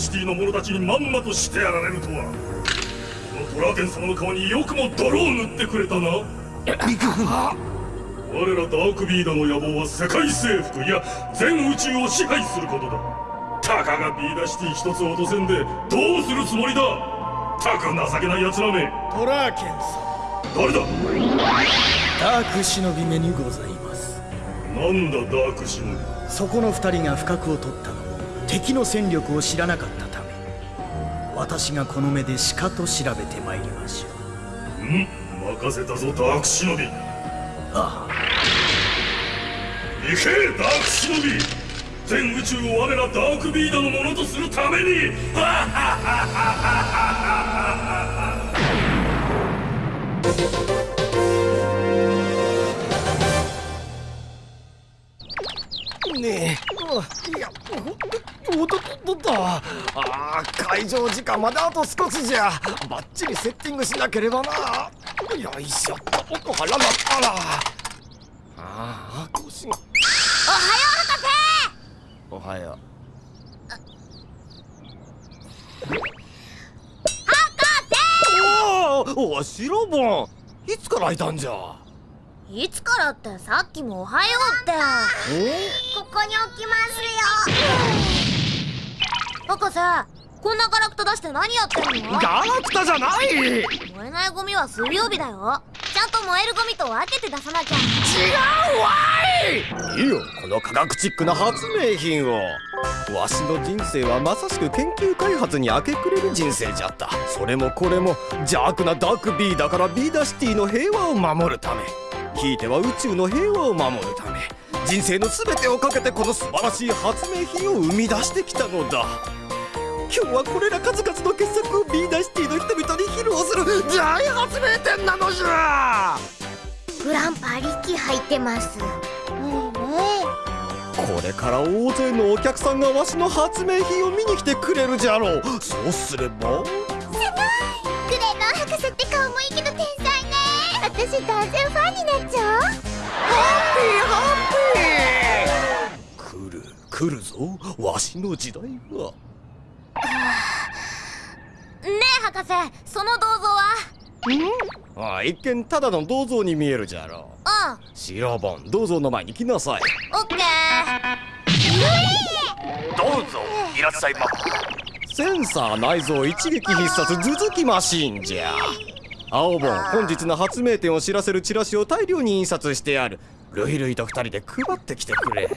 シティの者たちにまんまとしてやられるとは。このトラーケン様の顔によくも泥を塗ってくれたな。我らダークビーダの野望は世界征服いや全宇宙を支配することだ。たかがビーダシティ一つ落とせんでどうするつもりだ。たく情けない奴らめ。トラーケンさん誰だ？ダーク忍び目にございますなんだダーク忍びそこの二人が不覚を取ったの敵の戦力を知らなかったため。私がこの目でしかと調べてまいりましょう。ん任せたぞダーク忍びああ。行けダーク忍び全宇宙を我らダークビーダのものとするために。ハハハハハね。えいやおっとっとっとああ会場時間まであと少しじゃ。バッチリセッティングしなければな。よいしょっと腹なったら。ああ腰がおはよう博士。おはよう。博士。おおいつからいたんじゃ？いつからってさっきもおはようって。ここに置きますよ。博士こんなガラクタ出して何やってんの？ガラクタじゃない！燃えないゴミは水曜日だよ。ちゃんと燃えるゴミと分けて出さなきゃ。違うわい！いいよこの科学チックな発明品を。わしの人生はまさしく研究開発に明け暮れる人生じゃった。それもこれも邪悪なダークビーだからビーダシティの平和を守るためひいては宇宙の平和を守るため人生の全てをかけてこの素晴らしい発明品を生み出してきたのだ。今日はこれら数々の傑作をビーダシティの人々に披露する大発明展なのじゃ。グランパ力入ってます。これから大勢のお客さんがわしの発明品を見に来てくれるじゃろう。そうすれば私断然ファンになっちゃう？ハッピーハッピー。来る来るぞわしの時代は。ねえ博士その銅像は？あ一見ただの銅像に見えるじゃろ。ううん。白本銅像の前に来なさい。オッケー。どうぞいらっしゃいまセンサー内蔵一撃必殺頭突きマシンじゃ青本本日の発明展を知らせるチラシを大量に印刷してある。ルイルイと二人で配ってきてくれ。ど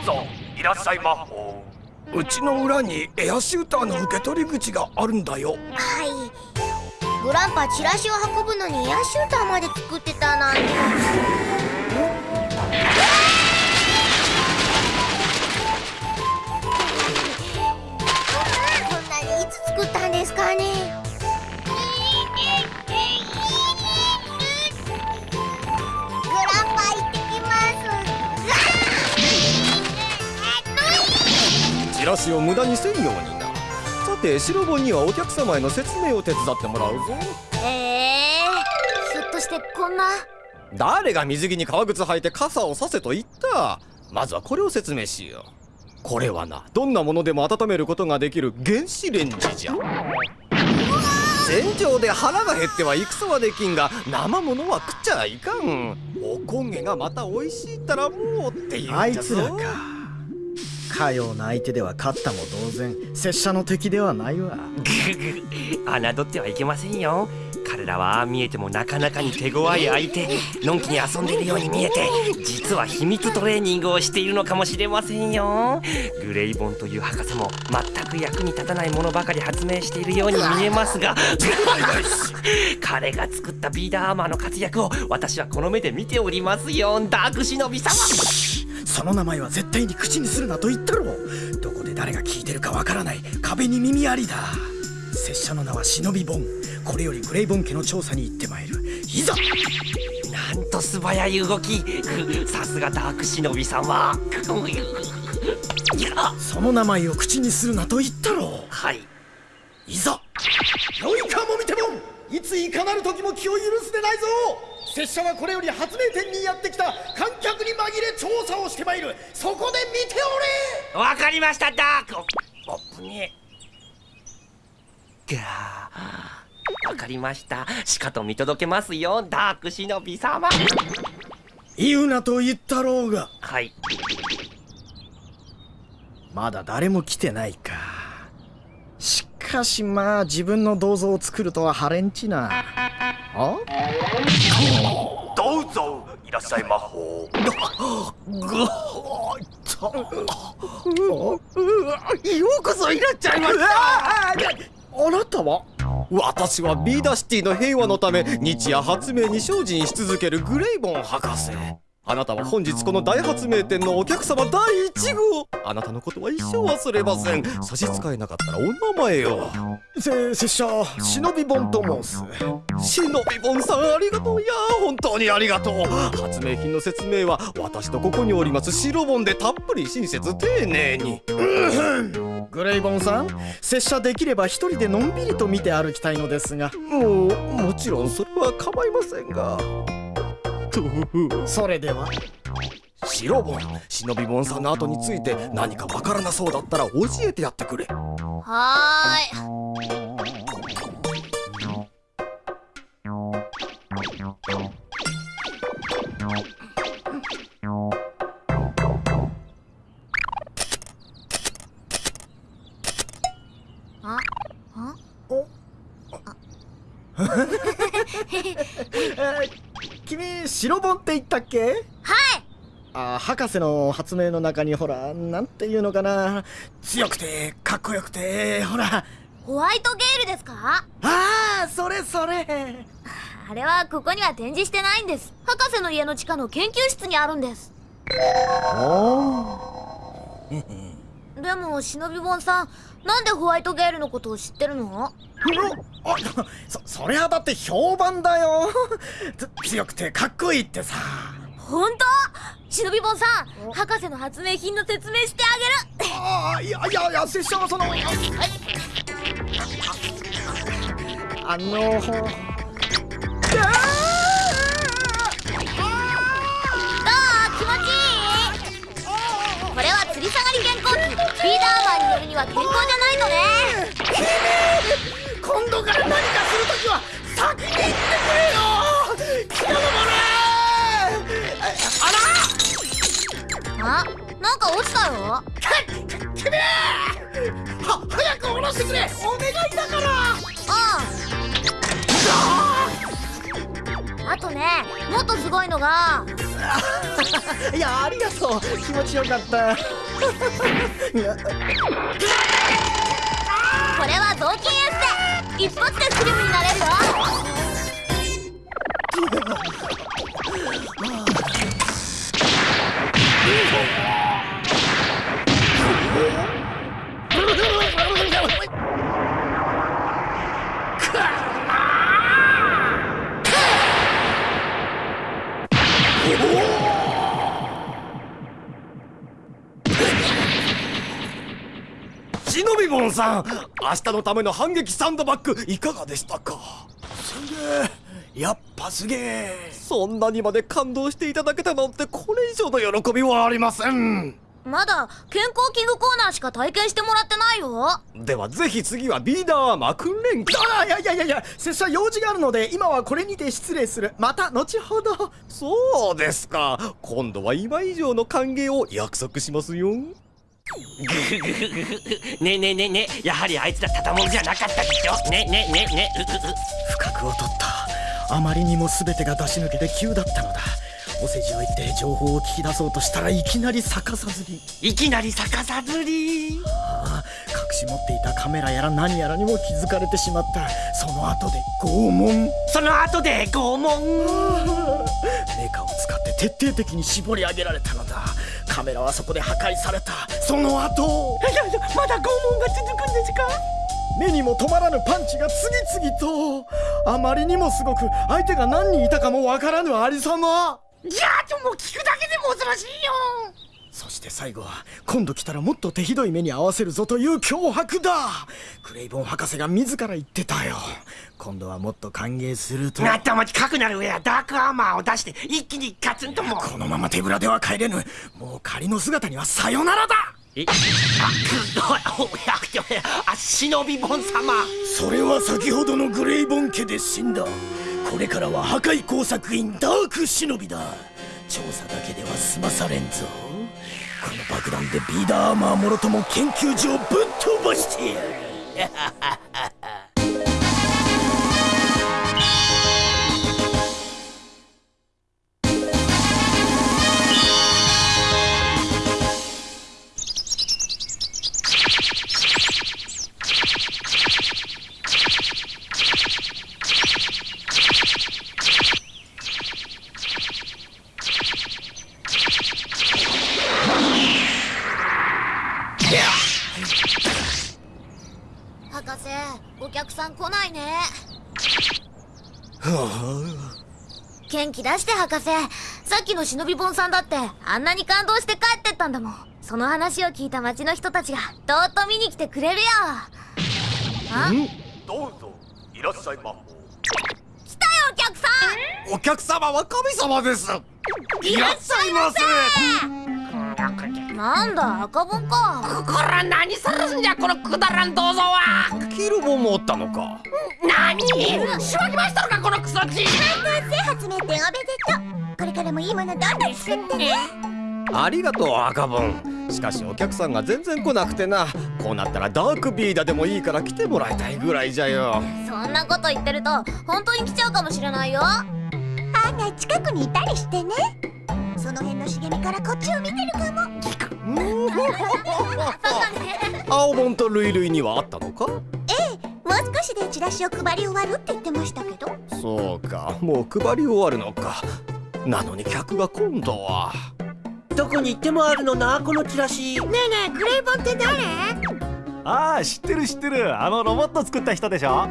うぞいらっしゃいまう。ちの裏にエアシューターの受け取り口があるんだよ。はい。グランパチラシを運ぶのにエアシューターまで作ってたなんて。こんなにいつ作ったんですかねラシを無駄にせんようにな。さて白本にはお客様への説明を手伝ってもらうぞ。ええー、ひょっとしてこんな？誰が水着に革靴履いて傘をさせと言った？まずはこれを説明しよう。これはなどんなものでも温めることができる原子レンジじゃ。戦場で腹が減っては戦はできんが生ものは食っちゃいかん。おこげがまた美味しいったらもうって言あいうんじゃぞ。つらかかような相手では勝ったも同然拙者の敵ではないわ。侮ってはいけませんよ。彼らは見えてもなかなかに手強い相手のんきに遊んでいるように見えて実は秘密トレーニングをしているのかもしれませんよ。グレイボンという博士も全く役に立たないものばかり発明しているように見えますが。彼が作ったビーダーアーマーの活躍を私はこの目で見ておりますよ。ダーク忍び様その名前は絶対に口にするなと言ったろどこで誰が聞いてるかわからない。壁に耳ありだ。拙者の名は忍びボンこれよりグレイボン家の調査に行ってまいる。いざ！なんと素早い動き。さすがダーク忍び様いやその名前を口にするなと言ったろはい。いざ！よいかもみてもいついかなる時も気を許すでないぞ拙者はこれより発明店にやってきた。観客に紛れ調査をしてまいる。そこで見ておれ。わかりましたダーク。おおぶねえがーわかりましたしかと見届けますよダーク忍び様言うなと言ったろうがはいまだ誰も来てないかしかしまあ自分の銅像を作るとはハレンチなあどうぞいらっしゃいまほようこそいらっしゃいました。あなたは私はビーダシティの平和のため日夜発明に精進し続けるグレイボン博士。あなたは本日この大発明店のお客様第一号。あなたのことは一生忘れません。差し支えなかったらお名前を。せ拙者忍びボンと申す。忍びボンさんありがとう。いやー本当にありがとう。発明品の説明は私とここにおりますシロボンでたっぷり親切丁寧に。グレイボンさん拙者できれば一人でのんびりと見て歩きたいのですが。もうもちろんそれは構いませんがそれでは。白ボン。忍びボンさんの後について何かわからなそうだったら教えてやってくれ。はーい。ああ君白ボンって言ったっけ？はい。あ博士の発明の中にほらなんていうのかな。強くてかっこよくてほら。ホワイトゲールですか？ああそれそれ。あれはここには展示してないんです。博士の家の地下の研究室にあるんです。おでも忍びボンさんなんでホワイトゲールのことを知ってるの？あそそりゃだって評判だよ。つ強くてかっこいいってさ。本当？忍びボンさん博士の発明品の説明してあげる。ああいやいやいや拙者はそのあのほるには健康じゃないとね。今度から何かするときは先に言ってくれよ。気がのあなんか落ちたよ。は早く下ろしてくれ。お願いだから。ああ。あとねもっとすごいのがいやありがとう。気持ちよかった。これは雑巾エステ一発でスリムになれるよ。さん明日のための反撃サンドバッグいかがでしたか？すげえやっぱすげえ。そんなにまで感動していただけたなんてこれ以上の喜びはありません。まだ健康器具コーナーしか体験してもらってないよ。ではぜひ次はビーダーアーマー訓練機あいやいやいやいや拙者用事があるので今はこれにて失礼する。また後ほど。そうですか。今度は今以上の歓迎を約束しますよねえねえねえねえやはりあいつらただもんじゃなかったでしょ？ねえねえねえねえ不覚を取った。あまりにも全てが出し抜けて急だったのだ。お世辞を言って情報を聞き出そうとしたらいきなり逆さずり。いきなり逆さずり。ああ隠し持っていたカメラやら何やらにも気づかれてしまった。その後で拷問。その後で拷問。メカを使って徹底的に絞り上げられたのだカメラはそこで破壊された。その後。いやいやまだ拷問が続くんですか？目にも止まらぬパンチが次々と。あまりにもすごく相手が何人いたかもわからぬありさま。じゃあともう聞くだけでも恐ろしいよそして最後は今度来たらもっと手ひどい目に遭わせるぞという脅迫だ。クレイボン博士が自ら言ってたよ。今度はもっと歓迎すると。なったまちかくなる上はダークアーマーを出して一気にガツンともう。このまま手ぶらでは帰れぬ。もう仮の姿にはさよならだ。えあ忍びボン様。それは先ほどのグレイボン家で死んだ。これからは破壊工作員ダーク忍びだ。調査だけでは済まされんぞ。この爆弾でビーダーアーマーもろとも研究所をぶっ飛ばしてやる。博士。さっきの忍びボンさんだってあんなに感動して帰ってったんだもん。その話を聞いた町の人たちがとうと見に来てくれるよ。あ？どうぞいらっしゃいまほ来たよお客さん！お客様は神様です。いらっしゃいませなんだ赤ボンか。こら何するんじゃこのくだらん銅像は。キルボンもおったのか。何？しばきましたのかこのクソチ発明展おめでとうこれからもいいものどんどん作ってね。ありがとう赤ボンしかしお客さんが全然来なくてな。こうなったらダークビーダでもいいから来てもらいたいぐらいじゃよ。そんなこと言ってると本当に来ちゃうかもしれないよ。案外近くにいたりしてねその辺の茂みからこっちを見てるかも。そうだね青ボンとルイルイにはあったのか？もう少しでチラシを配り終わるって言ってましたけど。そうか。もう配り終わるのか。なのに客が今度は。どこに行ってもあるのなこのチラシ。ねえねえグレイボンって誰？ああ知ってる知ってる。あのロボット作った人でしょ？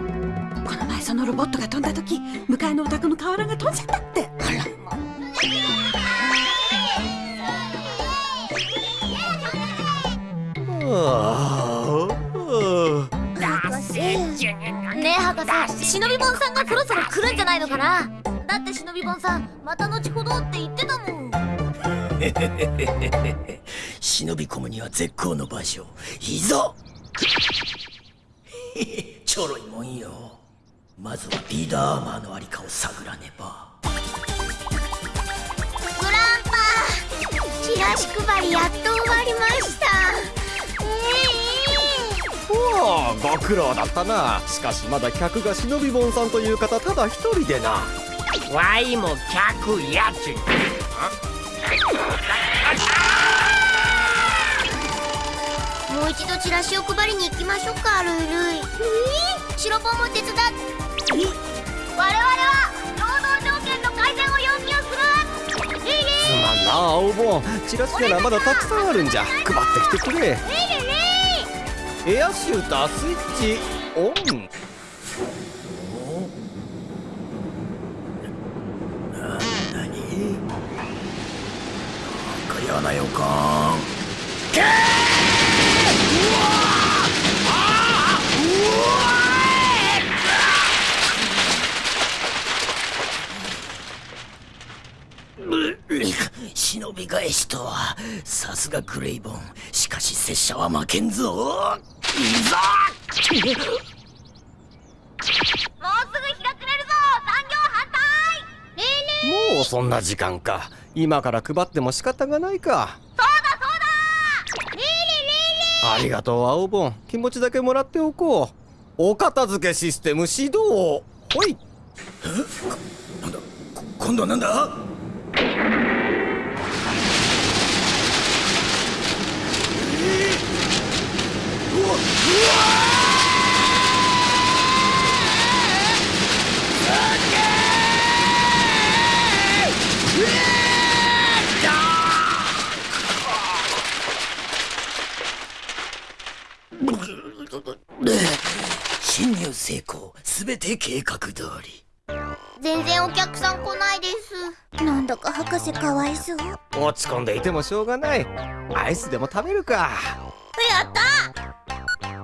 この前そのロボットが飛んだ時向かいのお宅の瓦が飛んじゃったって。ああねえ博士忍びボンさんがそろそろ来るんじゃないのかなだって忍びボンさんまた後ほどって言ってたもん。忍び込むには絶好の場所いざちょろいもんよ。まずはビーダーアーマーのありかを探らねば。グランパチラシ配りやっと終わりましたご苦労だったな。しかしまだ客が忍びボンさんという方ただ一人でな。わいも客やち。もう一度チラシを配りに行きましょうかルイルイ。白ポンも手伝っ。て我々は労働条件の改善を要求する。すまんな青ボン。チラシならまだたくさんあるんじゃ。配ってきてくれエアシュータースイッチオン。忍び返しとはさすがレイボンしかし拙者は負けんぞいざもうすぐ日が暮れるぞ残業反対ねえねもうそんな時間か。今から配っても仕方がないか。そうだそうだ。ありがとう青ボン気持ちだけもらっておこう。お片付けシステム始動。ほい。今度はなんだ？て計画通り。全然お客さん来ないです。なんだか博士かわいそう。や落ち込んでいてもしょうがない。アイスでも食べるか。った！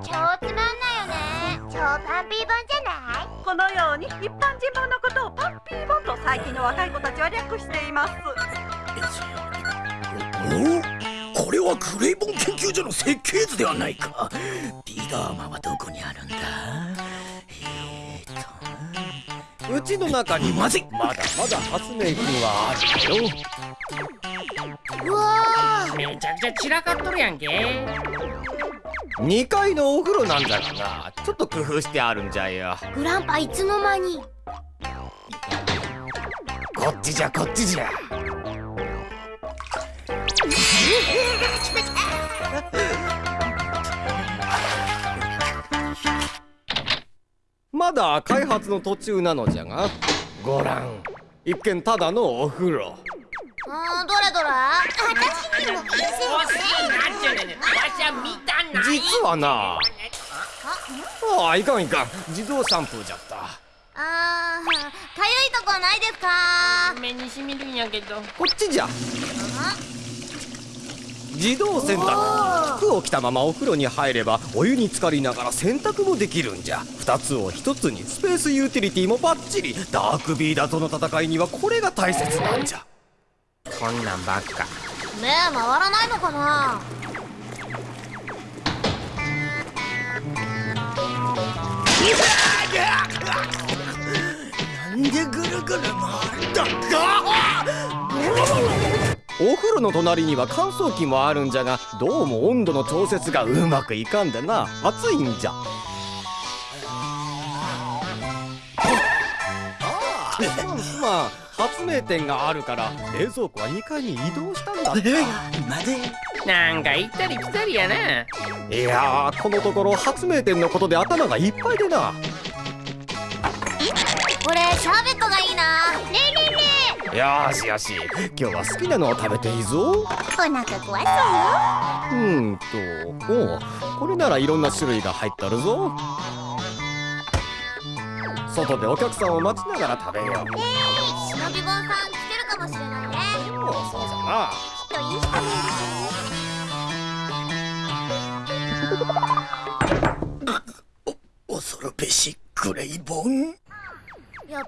超つまんないよね。超パンピー本じゃない？このように一般人物のことをパンピーボンと最近の若い子たちは略しています。お？これはグレイボン研究所の設計図ではないか。ビーダーマンはどこにあるんだ？うちの中にまずいまだまだ発明品はあるよ。うわめちゃくちゃ散らかっとるやんけ。2階のお風呂なんじゃがなちょっと工夫してあるんじゃよ。ーグランパいつの間に。こっちじゃこっちじゃ まだ開発の途中なのじゃが。ご覧。一見ただのお風呂。あーどれどれ？私にも見せて実はな。ああいかんいかん。自動シャンプーじゃった。あーかゆいとこないですか？目にしみるんやけど。こっちじゃ自動洗濯。服を着たままお風呂に入ればお湯に浸かりながら洗濯もできるんじゃ。2つを1つにスペースユーティリティもバッチリ。ダークビーダーとの戦いにはこれが大切なんじゃ。こんなんばっか。目回らないのかな？なんでぐるぐる回るんだ？かお風呂の隣には乾燥機もあるんじゃがどうも温度の調節がうまくいかんでな。暑いんじゃ。すまん発明店があるから冷蔵庫は2階に移動したんだ。ってまでなんか行ったり来たりやな。いやーこのところ発明店のことで頭がいっぱいでな。俺シャーベットがいいなよーしよし。今日は好きなのを食べていいぞ。えお腹壊そううーんと。おうこれならいろんな種類が入っとるぞ。外でお客さんを待ちながら食べよう。忍び本さん来てるかもしれないね。おうそうじゃな。きっといい人なん恐るべしグレイボン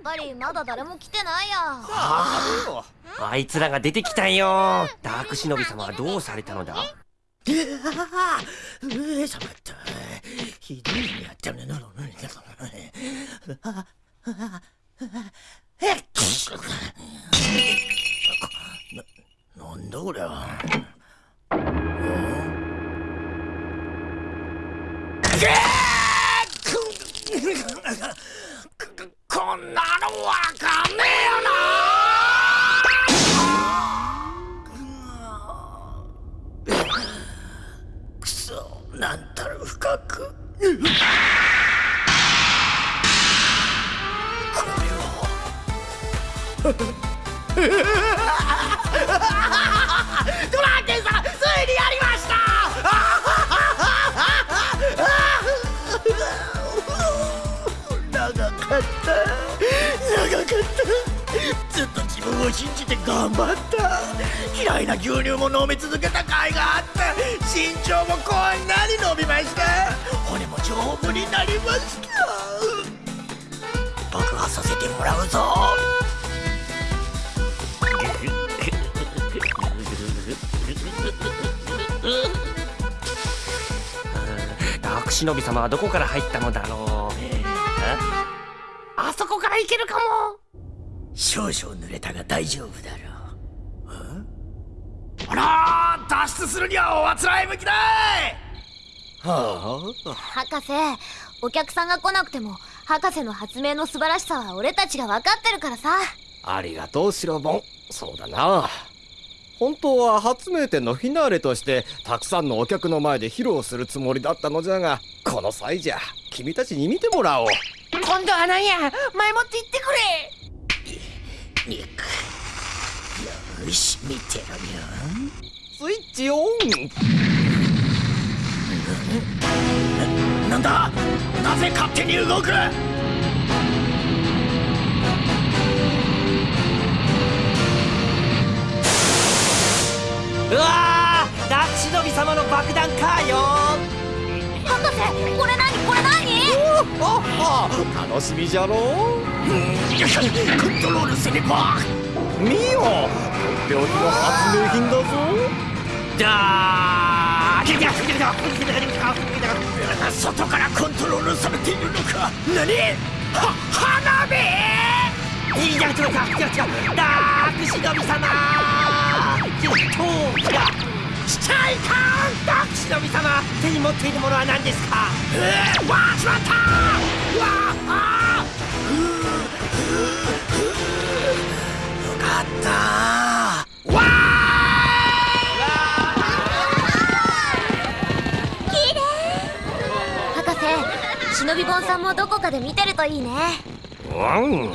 ぱりまだ誰も来てないや。あいつらが出てきたよ。ダーク忍び様はどうされたのだ？ええしゃまったひどい目やったね。なのね。えっななんだこりゃこんなのわかんねえよな。くそ。なんたる深く。これはっ たずっと自分を信じて頑張った。嫌いな牛乳も飲み続けた甲斐があった。身長もこんなに伸びました。骨も丈夫になりました。僕はさせてもらうぞ。悪忍び様はどこから入ったのだろうあそこから行けるかも少々濡れたが大丈夫だろう。ほら脱出するにはおあつらい向きだはあ？博士お客さんが来なくても博士の発明の素晴らしさは俺たちが分かってるからさ。ありがとうシロボンそうだな。本当は発明展のフィナーレとしてたくさんのお客の前で披露するつもりだったのじゃがこの際じゃ君たちに見てもらおう。今度は何や？前もって言ってくれよし見てろよスイッチオン。なんだ？なぜ勝手に動く？うわーダーク忍び様の爆弾かよ。博士これ何？これ何？ああ楽しみじゃろうコントロールせねば。見よとっておきの発明品だぞ。じゃあ外からコントロールされているのか何は花火いや違う違う違うダーク様ダーク様手に持っているものは何ですかえー、わあしまったわ忍びぼんさんもどこかで見てるといいね。うん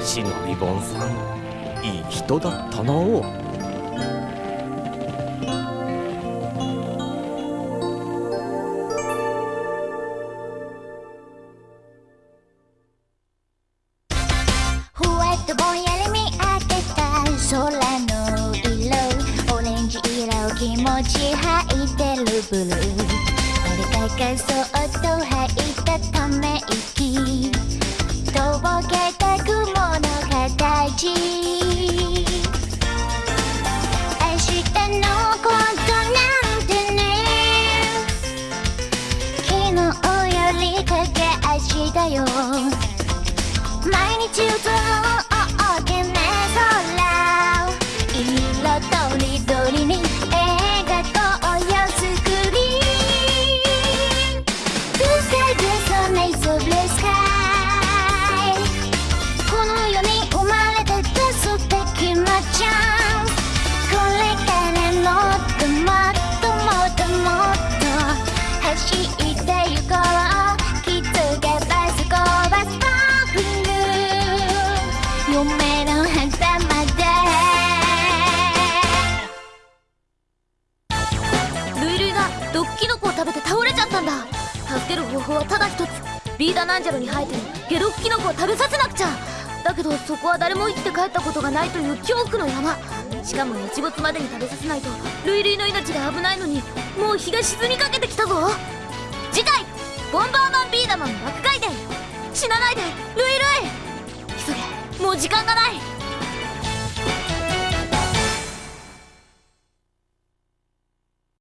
忍びぼんさんいい人だったな持ち入ってるブルー。俺がそっと吐いたため息。とぼけた雲の形。明日のことなんてね。昨日より駆け足だよ。毎日歌う。こは誰も生きて帰ったことがないという恐怖の山。しかも日没までに食べさせないと。ルイルイの命が危ないのに。もう日が沈みかけてきたぞ。次回「ボンバーマンビーダマン爆回伝」死なないで。ルイルイ。急げ。もう時間がない。